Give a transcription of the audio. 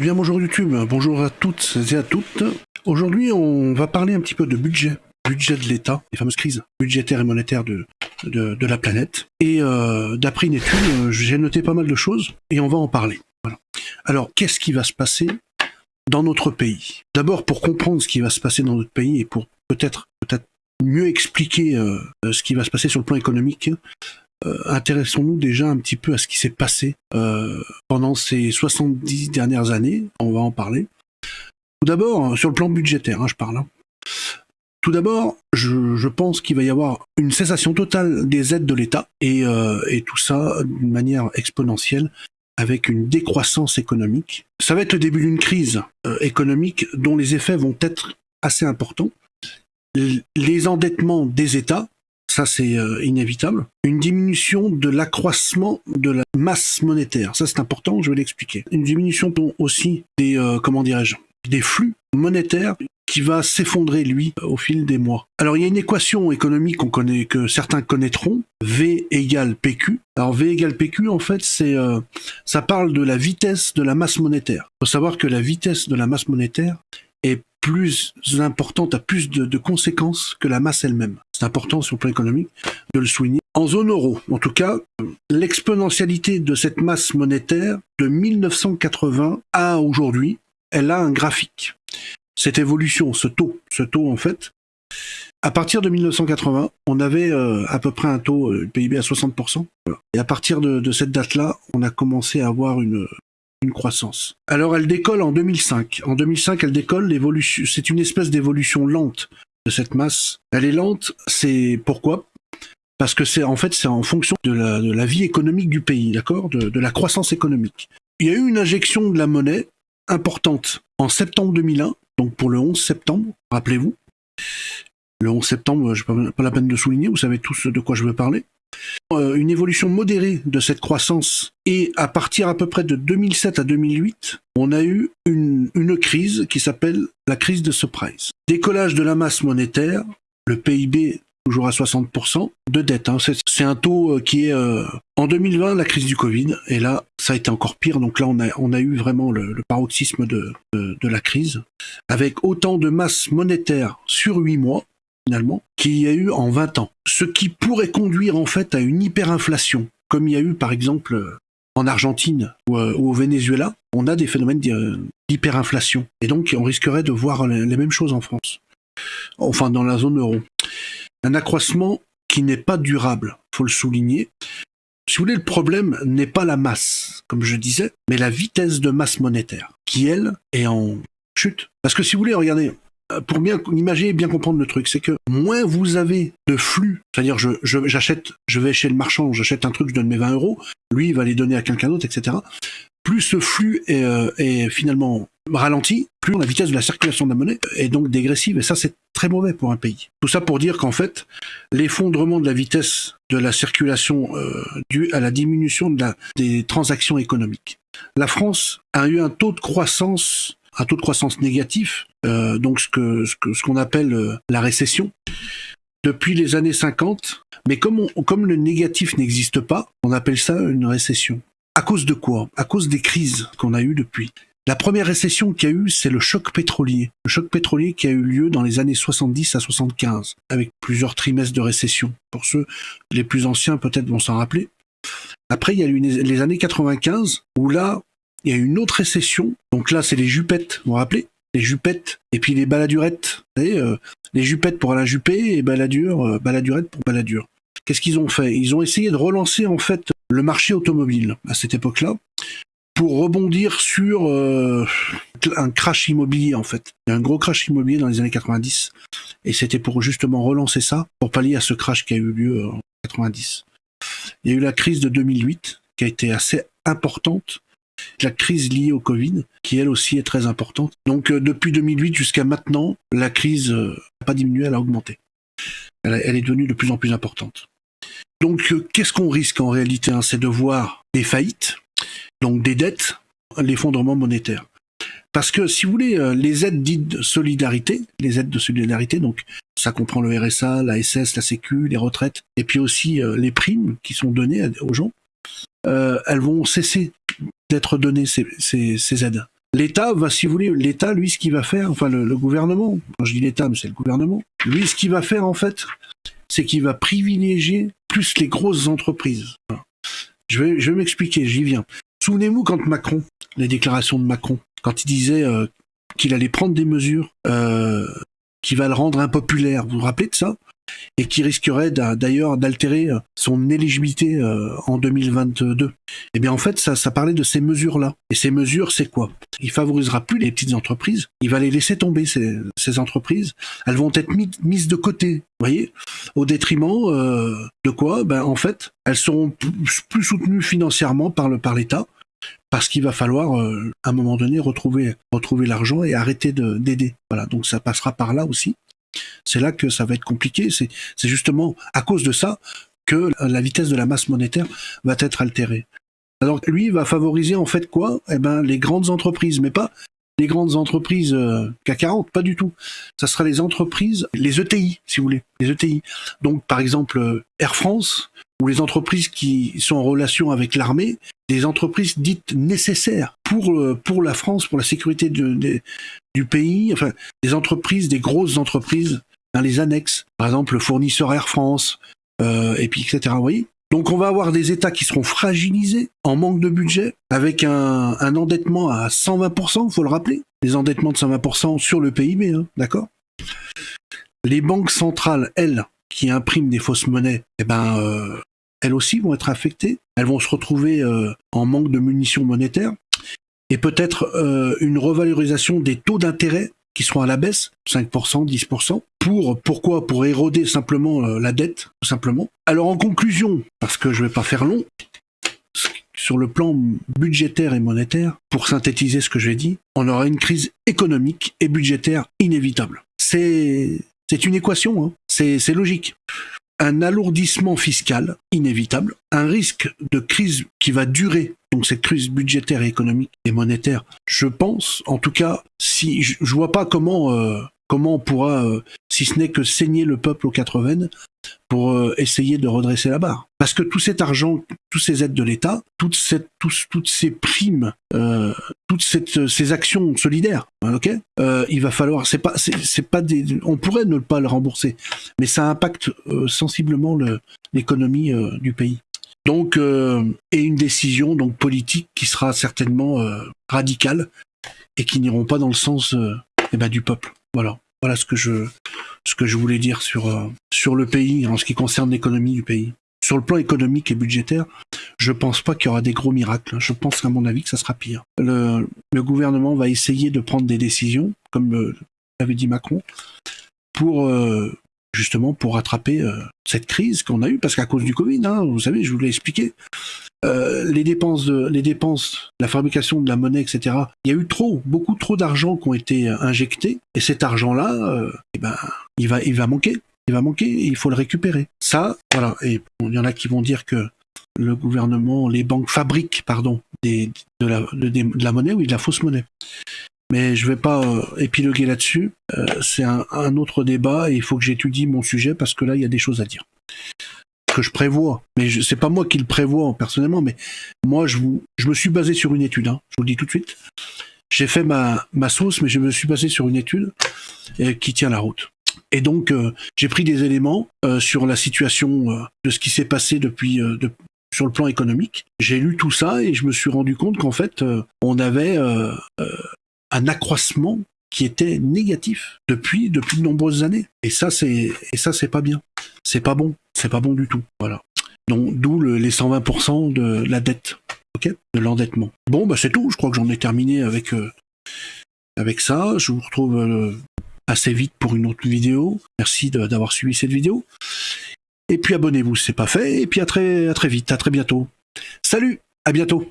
Eh bien bonjour YouTube, bonjour à toutes et à toutes. Aujourd'hui on va parler un petit peu de budget, budget de l'État, les fameuses crises budgétaires et monétaires de, la planète. Et euh, d'après une étude, euh, j'ai noté pas mal de choses et on va en parler. Alors qu'est-ce qui va se passer dans notre pays? D'abord pour comprendre ce qui va se passer dans notre pays et pour peut-être peut-être mieux expliquer euh, ce qui va se passer sur le plan économique, euh, intéressons-nous déjà un petit peu à ce qui s'est passé euh, pendant ces 70 dernières années. On va en parler. Tout d'abord, sur le plan budgétaire, hein, je parle. Hein. Tout d'abord, je, pense qu'il va y avoir une cessation totale des aides de l'État euh, et, tout ça d'une manière exponentielle avec une décroissance économique. Ça va être le début d'une crise économique dont les effets vont être assez importants. Les endettements des États ça c'est euh, inévitable. Une diminution de l'accroissement de la masse monétaire, ça c'est important, je vais l'expliquer. Une diminution aussi des, euh, comment dirais-je, des flux monétaires qui va s'effondrer lui au fil des mois. Alors il y a une équation économique qu'on connaît que certains connaîtront, V égale PQ. Alors V égale PQ en fait euh, ça parle de la vitesse de la masse monétaire. Il faut savoir que la vitesse de la masse monétaire est plus importante, a plus de, conséquences que la masse elle-même. C'est important sur le plan économique de le souligner. En zone euro, en tout cas, l'exponentialité de cette masse monétaire de 1980 à aujourd'hui, elle a un graphique. Cette évolution, ce taux, ce taux en fait, à partir de 1980, on avait euh, à peu près un taux euh, PIB à 60%. Et à partir de, de cette date-là, on a commencé à avoir une, une croissance. Alors elle décolle en 2005. En 2005, elle décolle, c'est une espèce d'évolution lente de cette masse. Elle est lente, c'est pourquoi? Parce que c'est en fait c'est en fonction de la, vie économique du pays, d'accord? De, de la croissance économique. Il y a eu une injection de la monnaie importante en septembre 2001, donc pour le 11 septembre, rappelez-vous. Le 11 septembre, je n'ai pas la peine de souligner, vous savez tous de quoi je veux parler. Euh, une évolution modérée de cette croissance et à partir à peu près de 2007 à 2008, on a eu une, crise qui s'appelle la crise de surprise. Décollage de la masse monétaire, le PIB toujours à 60% de dette. Hein. C'est un taux euh, qui est euh, en 2020 la crise du Covid et là ça a été encore pire. Donc là on a eu vraiment le, paroxysme de, de, la crise avec autant de masse monétaire sur 8 mois finalement, qu'il y a eu en 20 ans. Ce qui pourrait conduire en fait à une hyperinflation, comme il y a eu par exemple en Argentine ou, euh, au Venezuela, on a des phénomènes d'hyperinflation. Et donc on risquerait de voir les mêmes choses en France, enfin dans la zone euro. Un accroissement qui n'est pas durable, faut le souligner. Si vous voulez, le problème n'est pas la masse, comme je disais, mais la vitesse de masse monétaire, qui elle est en chute. Parce que si vous voulez, regardez, euh, pour bien imaginer et bien comprendre le truc, c'est que moins vous avez de flux, c'est-à-dire je, j'achète, je, vais chez le marchand, j'achète un truc, je donne mes 20 euros, lui va les donner à quelqu'un d'autre, etc. Plus ce flux est, euh, est, finalement ralenti, plus la vitesse de la circulation de la monnaie est donc dégressive, et ça c'est très mauvais pour un pays. Tout ça pour dire qu'en fait, l'effondrement de la vitesse de la circulation euh, dû à la diminution de la, des transactions économiques. La France a eu un taux de croissance négatif, euh, donc ce qu'on appelle euh, la récession, depuis les années 50. Mais comme, comme le négatif n'existe pas, on appelle ça une récession. À cause de quoi? À cause des crises qu'on a eues depuis. La première récession qu'il y a eu, c'est le choc pétrolier. Le choc pétrolier qui a eu lieu dans les années 70 à 75, avec plusieurs trimestres de récession. Pour ceux les plus anciens, peut-être vont s'en rappeler. Après, il y a eu les années 95, où là, il y a une autre récession. Donc là, c'est les jupettes, vous vous rappelez? Les jupettes et puis les baladurettes. Euh, les jupettes pour la Juppé et baladure, euh, baladurette pour baladure. Qu'est-ce qu'ils ont fait? Ils ont essayé de relancer en fait le marché automobile à cette époque-là pour rebondir sur euh, un crash immobilier en fait. Il y a un gros crash immobilier dans les années 90 et c'était pour justement relancer ça pour pallier à ce crash qui a eu lieu en 90. Il y a eu la crise de 2008 qui a été assez importante la crise liée au Covid, qui elle aussi est très importante. Donc euh, depuis 2008 jusqu'à maintenant, la crise n'a pas diminué, elle a augmenté. Elle, est devenue de plus en plus importante. Donc euh, qu'est-ce qu'on risque en réalité hein, C'est de voir des faillites, donc des dettes, l'effondrement monétaire. Parce que si vous voulez, euh, les aides dites de solidarité, les aides de solidarité, donc ça comprend le RSA, la SS, la Sécu, les retraites, et puis aussi les primes qui sont données aux gens, elles vont cesser d'être données ces, aides. L'État va, si vous voulez, l'État, lui, ce qu'il va faire, enfin le, gouvernement, quand je dis l'État, mais c'est le gouvernement, lui, ce qu'il va faire en fait, c'est qu'il va privilégier plus les grosses entreprises. Je vais, je vais m'expliquer, j'y viens. Souvenez-vous quand Macron, les déclarations de Macron, quand il disait euh, qu'il allait prendre des mesures euh, qui va le rendre impopulaire, vous vous rappelez de ça? Et qui risquerait d'ailleurs d'altérer euh, son éligibilité euh, en 2022. Eh bien en fait, ça, parlait de ces mesures-là. Et ces mesures, c'est quoi? Il favorisera plus les petites entreprises, il va les laisser tomber, ces, entreprises. Elles vont être mises de côté, voyez, au détriment euh, de quoi? Ben en fait, elles seront plus, soutenues financièrement par l'État parce qu'il va falloir à un moment donné retrouver retrouver l'argent et arrêter d'aider. Voilà, donc ça passera par là aussi. C'est là que ça va être compliqué. C'est justement à cause de ça que la vitesse de la masse monétaire va être altérée. Alors lui va favoriser en fait quoi? Eh ben les grandes entreprises, mais pas les grandes entreprises euh, CAC 40, pas du tout. Ça sera les entreprises, les ETI, si vous voulez, les ETI. Donc par exemple euh, Air France ou les entreprises qui sont en relation avec l'armée, des entreprises dites nécessaires pour euh, pour la France, pour la sécurité du pays, enfin des entreprises, des grosses entreprises dans les annexes, par exemple le fournisseur Air France, euh, et puis etc. Vous voyez donc on va avoir des États qui seront fragilisés, en manque de budget, avec un, endettement à 120%, faut le rappeler, des endettements de 120% sur le PIB, hein, d'accord? Les banques centrales, elles, qui impriment des fausses monnaies, eh ben, euh, elles aussi vont être affectées. Elles vont se retrouver euh, en manque de munitions monétaires et peut-être euh, une revalorisation des taux d'intérêt qui seront à la baisse, 5%, 10%, pour, pourquoi? Pour éroder simplement euh, la dette, tout simplement. Alors en conclusion, parce que je vais pas faire long, sur le plan budgétaire et monétaire, pour synthétiser ce que j'ai dit, on aura une crise économique et budgétaire inévitable. C'est c'est une équation, hein. c'est logique un alourdissement fiscal inévitable, un risque de crise qui va durer, donc cette crise budgétaire économique et monétaire, je pense, en tout cas, si je, vois pas comment euh, comment on pourra, euh, si ce n'est que saigner le peuple aux quatre veines, pour euh, essayer de redresser la barre. Parce que tout cet argent, toutes ces aides de l'État, toutes, ces primes, euh, toutes ces actions solidaires, ok, euh, il va falloir, c'est pas, on pourrait ne pas le rembourser, mais ça impacte sensiblement l'économie du pays. Donc, et une décision donc politique qui sera certainement radicale et qui n'iront pas dans le sens eh ben, du peuple. Voilà. Voilà ce que je, ce que je voulais dire sur, euh, sur le pays en ce qui concerne l'économie du pays. Sur le plan économique et budgétaire, je pense pas qu'il y aura des gros miracles. Je pense à mon avis que ça sera pire. Le, le gouvernement va essayer de prendre des décisions, comme euh, l'avait dit Macron, pour euh, justement pour rattraper euh, cette crise qu'on a eue, parce qu'à cause du Covid, hein, vous savez, je vous l'ai expliqué, euh, les dépenses la fabrication de la monnaie, etc. Il y a eu trop, beaucoup trop d'argent qui ont été injectés, et cet argent-là, euh, eh ben, il va, manquer, il va manquer, il faut le récupérer. Ça, voilà. Et il y en a qui vont dire que le gouvernement, les banques fabriquent, pardon, de, la, de, de la monnaie ou de la fausse monnaie. Mais je vais pas euh, épiloguer là-dessus. Euh, c'est un, un, autre débat et il faut que j'étudie mon sujet parce que là, il y a des choses à dire. Que je prévois. Mais c'est pas moi qui le prévois personnellement, mais moi, je, vous, je me suis basé sur une étude. Hein, je vous le dis tout de suite. J'ai fait ma, ma sauce, mais je me suis basé sur une étude euh, qui tient la route. Et donc, euh, j'ai pris des éléments euh, sur la situation de ce qui s'est passé depuis, de, sur le plan économique. J'ai lu tout ça et je me suis rendu compte qu'en fait, on avait un accroissement qui était négatif depuis depuis de nombreuses années. Et ça c'est et ça c'est pas bien. C'est pas bon. C'est pas bon du tout. Voilà. Donc d'où le, les 120% de la dette. OK De l'endettement. Bon bah c'est tout, je crois que j'en ai terminé avec euh, avec ça. Je vous retrouve euh, assez vite pour une autre vidéo. Merci d'avoir suivi cette vidéo. Et puis abonnez-vous si c'est pas fait et puis à très à très vite, à très bientôt. Salut, à bientôt.